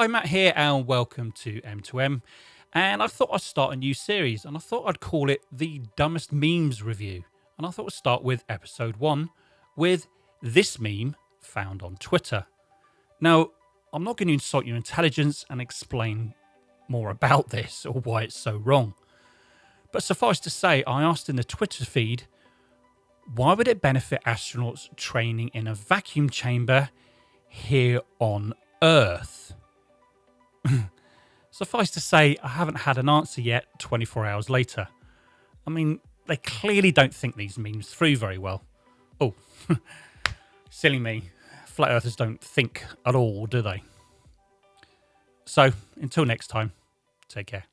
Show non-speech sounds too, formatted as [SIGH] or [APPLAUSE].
Hi, Matt here, and welcome to M2M. And I thought I'd start a new series, and I thought I'd call it the Dumbest Memes Review. And I thought we'd start with episode one with this meme found on Twitter. Now, I'm not going to insult your intelligence and explain more about this or why it's so wrong. But suffice to say, I asked in the Twitter feed, why would it benefit astronauts training in a vacuum chamber here on Earth? Suffice to say, I haven't had an answer yet 24 hours later. I mean, they clearly don't think these memes through very well. Oh, [LAUGHS] silly me. Flat earthers don't think at all, do they? So, until next time, take care.